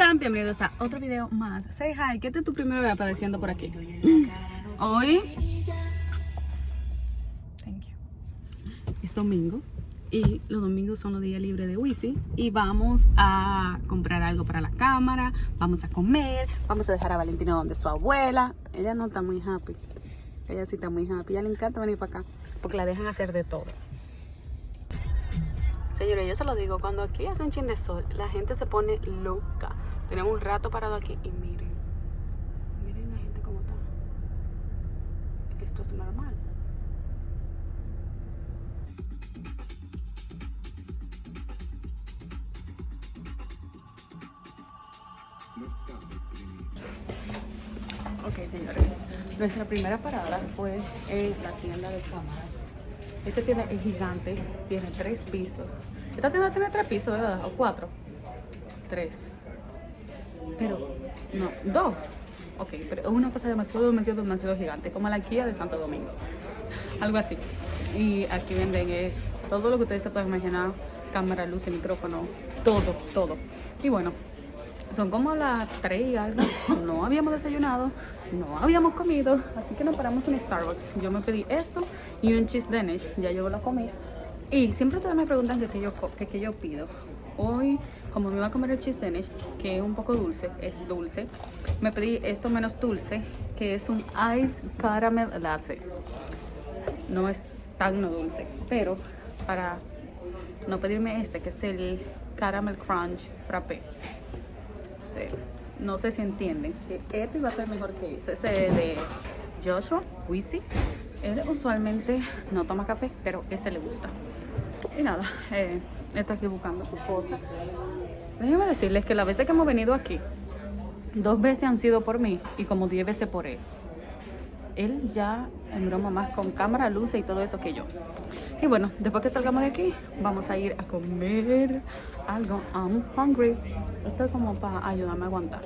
están? Bienvenidos a otro video más. Say hi, ¿qué tu primera vez apareciendo por aquí? Hoy Thank you. es domingo y los domingos son los días libres de Wisi y vamos a comprar algo para la cámara, vamos a comer, vamos a dejar a Valentina donde su abuela. Ella no está muy happy. Ella sí está muy happy. Ella le encanta venir para acá porque la dejan hacer de todo. Señores, yo se lo digo, cuando aquí hace un chin de sol, la gente se pone loca. Tenemos un rato parado aquí y miren, miren la gente cómo está. Esto es normal. Ok, señores. Nuestra primera parada fue en la tienda de cámaras. Este tiene es gigante, tiene tres pisos. Esta tienda tiene tres pisos, ¿verdad? ¿O cuatro? Tres. Pero, no, dos. Ok, pero es una cosa demasiado, demasiado, demasiado gigante, como la Kia de Santo Domingo. Algo así. Y aquí venden eh, todo lo que ustedes se pueden imaginar, cámara, luz, micrófono, todo, todo. Y bueno, son como las 3 y algo. No habíamos desayunado, no habíamos comido, así que nos paramos en Starbucks. Yo me pedí esto y un cheese Danish, ya yo lo comí. Y siempre ustedes me preguntan qué yo, qué yo pido. Hoy, como me iba a comer el cheese Danish, que es un poco dulce, es dulce, me pedí esto menos dulce, que es un Ice Caramel Latte. No es tan no dulce, pero para no pedirme este, que es el Caramel Crunch Frappé no sé si entienden este iba a ser mejor que ese, ese de Joshua Wisi. Él usualmente no toma café, pero ese le gusta. Y nada, eh, está aquí buscando su cosa. Déjenme decirles que las veces que hemos venido aquí, dos veces han sido por mí y como diez veces por él. Él ya en broma más con cámara, luces y todo eso que yo. Y bueno, después que salgamos de aquí, vamos a ir a comer algo. I'm hungry. Esto es como para ayudarme a aguantar.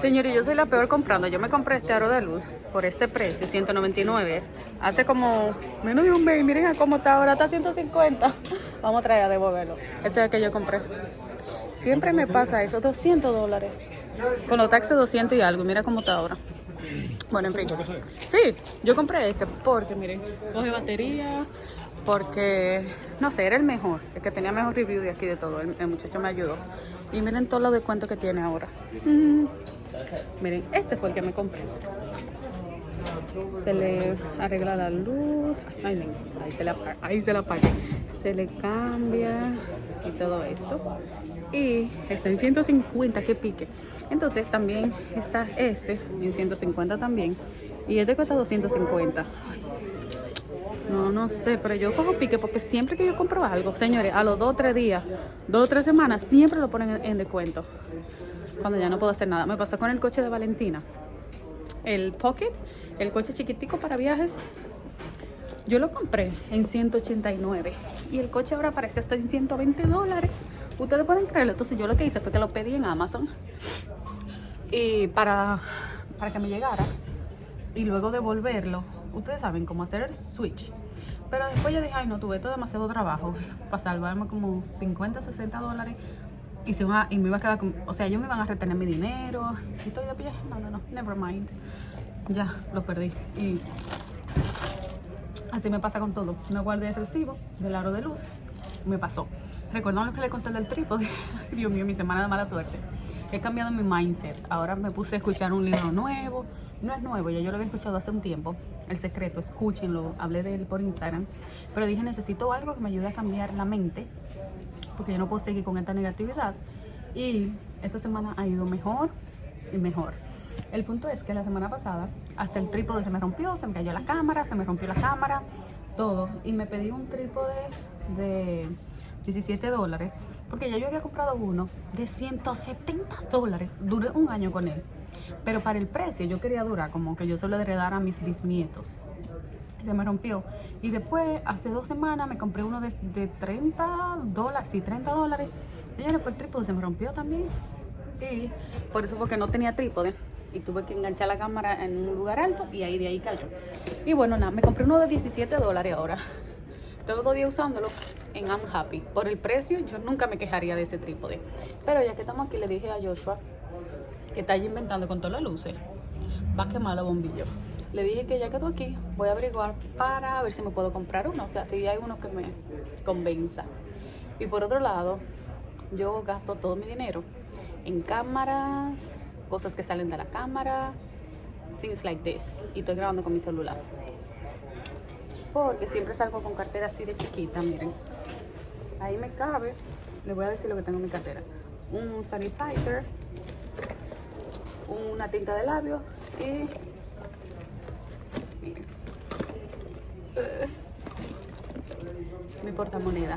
Señores, yo soy la peor comprando. Yo me compré este aro de luz por este precio, 199. Hace como menos de un mes. Miren a cómo está ahora, está 150. Vamos a traer a devolverlo. Ese es el que yo compré. Siempre me pasa eso, 200 dólares. Con los taxes 200 y algo. Mira cómo está ahora. Bueno, en fin. Sí, yo compré este porque, miren, coge batería, porque, no sé, era el mejor, el que tenía mejor review de aquí de todo. El, muchacho me ayudó. Y miren todos los descuentos que tiene ahora. Miren, este fue el que me compré. Se le arregla la luz. Ay, ahí se la, ahí se la apaga. Se le cambia y todo esto. Y está en 150, que pique. Entonces también está este en 150 también. Y este cuesta 250. No, no sé, pero yo cojo pique porque siempre que yo compro algo, señores, a los dos o tres días, dos o tres semanas, siempre lo ponen en, descuento. Cuando ya no puedo hacer nada. Me pasó con el coche de Valentina. El Pocket, el coche chiquitico para viajes. Yo lo compré en 189 y el coche ahora parece hasta en 120 dólares. Ustedes pueden creerlo. Entonces yo lo que hice fue que lo pedí en Amazon y para, para que me llegara y luego devolverlo ustedes saben cómo hacer el switch. Pero después yo dije, ay no, tuve todo demasiado trabajo para salvarme como 50, 60 dólares. Y, se y me iba a quedar con, o sea, ellos me iban a retener mi dinero. Y todo, ya, no, no, no, never mind. Ya, lo perdí. Y así me pasa con todo. Me guardé el recibo del aro de luz. Me pasó. Recuerdan lo que le conté del trípode. Dios mío, mi semana de mala suerte he cambiado mi mindset. Ahora me puse a escuchar un libro nuevo. No es nuevo, ya yo lo había escuchado hace un tiempo. El secreto, escúchenlo. Hablé de él por Instagram. Pero dije, necesito algo que me ayude a cambiar la mente. Porque yo no puedo seguir con esta negatividad. Y esta semana ha ido mejor y mejor. El punto es que la semana pasada hasta el trípode se me rompió, se me cayó la cámara, se me rompió la cámara, todo. Y me pedí un trípode de 17 dólares porque ya yo había comprado uno de 170 dólares. Duré un año con él. Pero para el precio yo quería durar como que yo solo heredar a mis bisnietos. Se me rompió. Y después, hace dos semanas, me compré uno de, 30 dólares. Sí, 30 dólares. Señores, pues el trípode se me rompió también. Y por eso porque no tenía trípode. Y tuve que enganchar la cámara en un lugar alto y ahí de ahí cayó. Y bueno, nada, me compré uno de 17 dólares ahora. Todo dos días usándolo en I'm Happy. Por el precio, yo nunca me quejaría de ese trípode. Pero ya que estamos aquí, le dije a Joshua que está allí inventando con todas las luces. Va a quemar los bombillos. Le dije que ya que estoy aquí, voy a averiguar para ver si me puedo comprar uno. O sea, si hay uno que me convenza. Y por otro lado, yo gasto todo mi dinero en cámaras, cosas que salen de la cámara, things like this. Y estoy grabando con mi celular. Porque siempre salgo con cartera así de chiquita, miren. Ahí me cabe, les voy a decir lo que tengo en mi cartera. Un sanitizer, una tinta de labios y... Miren. Mi portamoneda.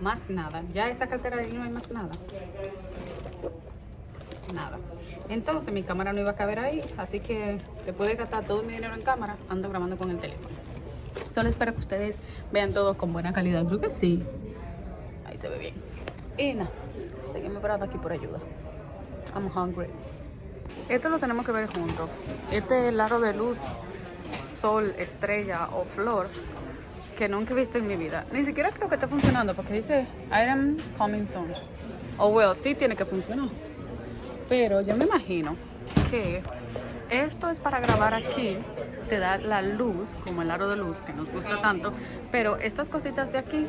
Más nada. Ya esa cartera ahí no hay más nada. Nada. Entonces mi cámara no iba a caber ahí, así que después de gastar todo mi dinero en cámara, ando grabando con el teléfono. Solo espero que ustedes vean todo con buena calidad. Creo que sí. Bien. Y nada, seguimos esperando aquí por ayuda. I'm hungry. Esto lo tenemos que ver juntos. Este es el aro de luz, sol, estrella o flor que nunca he visto en mi vida. Ni siquiera creo que esté funcionando porque dice item coming soon. Oh, well, sí tiene que funcionar. Pero yo me imagino que esto es para grabar aquí, te da la luz, como el aro de luz que nos gusta tanto, pero estas cositas de aquí,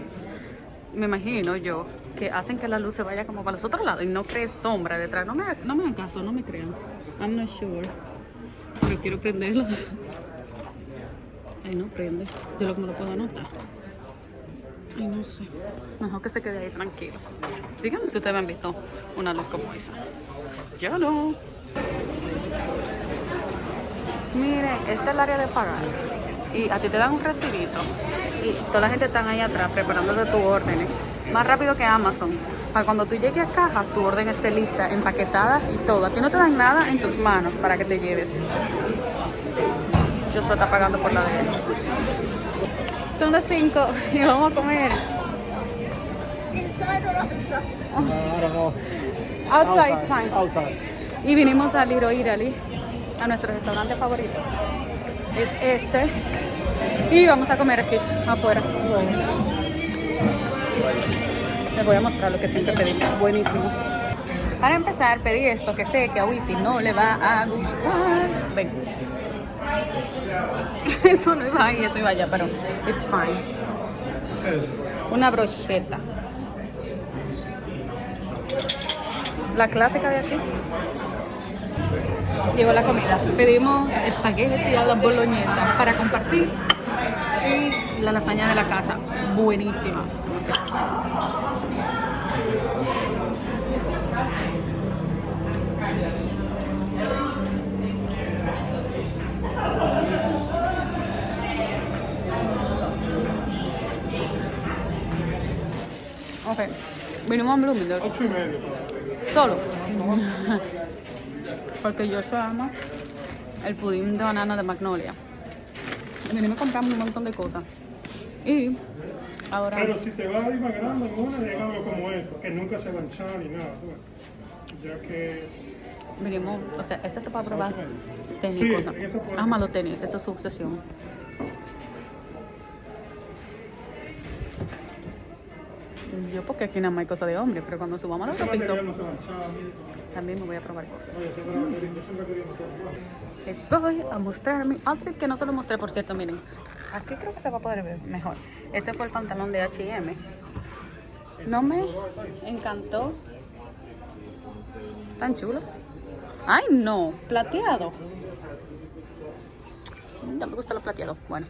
me imagino yo, que hacen que la luz se vaya como para los otros lados y no cree sombra detrás. No me, no me hagan caso, no me crean. I'm not sure. Pero quiero prenderlo. Ay, no prende. Yo lo me lo puedo anotar. Ay, no sé. Mejor que se quede ahí tranquilo. Díganme si ustedes me han visto una luz como esa. Yo no. Mire, este es el área de pagar. Y a ti te dan un recibito. Y toda la gente está ahí atrás preparándote tus órdenes. Más rápido que Amazon. Para cuando tú llegues a caja, tu orden esté lista, empaquetada y todo. A ti no te dan nada en tus manos para que te lleves. Yo solo está pagando por la de él. Son las 5 y vamos a comer. Outside, fine. Outside. Y vinimos a Italy a nuestro restaurante favorito. Es este. Y vamos a comer aquí, afuera. Les voy a mostrar lo que siempre pedí. Buenísimo. Para empezar, pedí esto que sé que a Wisi no le va a gustar. Ven. Eso no iba ahí, eso iba allá, pero it's fine. Una brocheta. La clásica de aquí llegó la comida. Pedimos espagueti a la boloñesa para compartir y la lasaña de la casa, buenísima. Ok, vinimos a Bloomingdale. Solo. porque yo ama el pudín de banana de Magnolia. Venimos comprando un montón de cosas. Y ahora... Pero si te vas a ir más grande, una llega algo como esto, que nunca se va a echar ni nada. Ya que es... Venimos, o sea, ese está para probar tenis sí, cosas. Ama los tenis, esa es su obsesión. Yo porque aquí nada más hay cosas de hombre, pero cuando subamos al otro piso también me voy a probar cosas. Les voy a mostrar mi outfit que no se lo mostré, por cierto, miren. Aquí creo que se va a poder ver mejor. Este fue el pantalón de H&M. No me encantó. Tan chulo. Ay, no, plateado. Ya me gusta lo plateado. Bueno,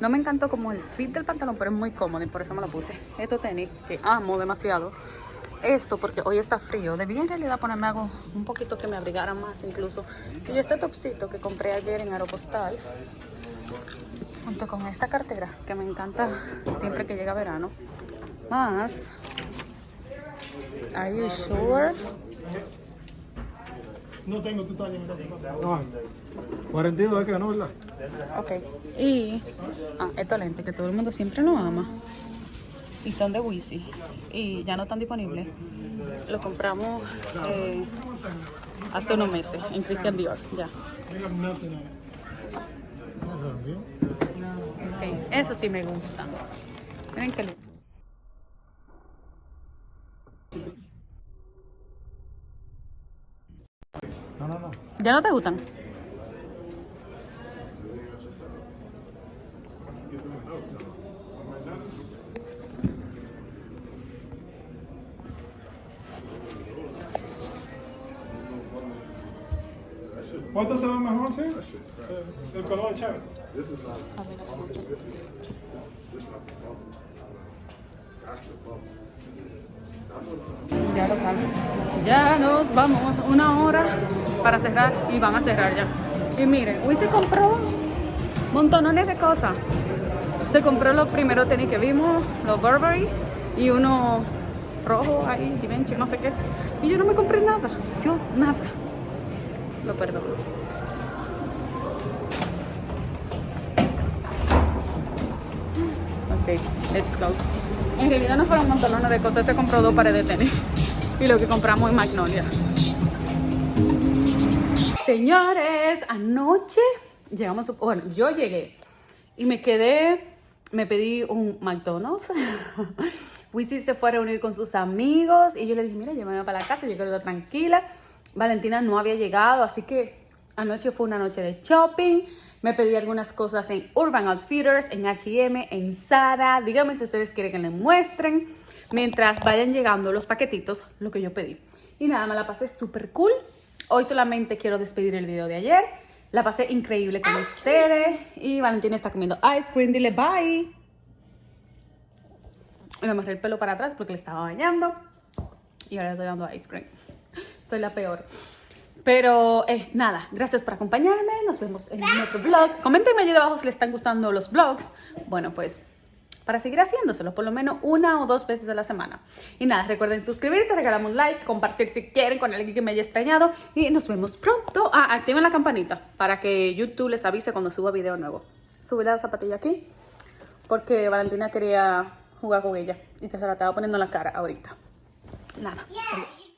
no me encantó como el fit del pantalón, pero es muy cómodo y por eso me lo puse. Estos tenis que amo demasiado esto porque hoy está frío. Debí en realidad ponerme algo un poquito que me abrigara más incluso. Y este topsito que compré ayer en Aeropostal, junto con esta cartera que me encanta siempre que llega verano. Más, are you sure? No tengo tu talla. No, 42 es que ganó, ¿verdad? Ok. Y ah, estos lentes que todo el mundo siempre lo ama. Y son de Wisi. Y ya no están disponibles. Los compramos eh, hace unos meses en Christian Dior. Ya. Okay. Eso sí me gusta. Miren que lindo. No, no, no. ¿Ya no te gustan? ¿Cuánto se ve mejor, sí? El color chévere. A ver. Ya lo saben. Ya nos vamos. Una hora para cerrar y van a cerrar ya. Y miren, hoy se compró montones de cosas. Se compró los primeros tenis que vimos, los Burberry y uno rojo ahí, Givenchy, no sé qué. Y yo no me compré nada. Yo nada. Lo perdono. Ok, let's go. En realidad no fueron montones de cosas, se compró dos pares de tenis. Y lo que compramos en Magnolia. Señores, anoche llegamos, bueno, yo llegué y me quedé, me pedí un McDonald's. Wisi se fue a reunir con sus amigos y yo le dije, mira, llévame para la casa, yo quedé tranquila. Valentina no había llegado, así que anoche fue una noche de shopping. Me pedí algunas cosas en Urban Outfitters, en H&M, en Zara. Díganme si ustedes quieren que les muestren. Mientras vayan llegando los paquetitos, lo que yo pedí. Y nada, me la pasé súper cool. Hoy solamente quiero despedir el video de ayer. La pasé increíble con ustedes. Y Valentina está comiendo ice cream. Dile bye. Y me amarré el pelo para atrás porque le estaba bañando. Y ahora le estoy dando ice cream. Soy la peor. Pero eh, nada, gracias por acompañarme. Nos vemos en otro vlog. Coméntenme allí debajo si les están gustando los vlogs. Bueno, pues para seguir haciéndoselo, por lo menos una o dos veces a la semana. Y nada, recuerden suscribirse, regalarme un like, compartir si quieren con alguien que me haya extrañado. Y nos vemos pronto. Ah, activen la campanita para que YouTube les avise cuando suba video nuevo. Sube la zapatilla aquí porque Valentina quería jugar con ella y te se la estaba poniendo en la cara ahorita. Nada, adiós.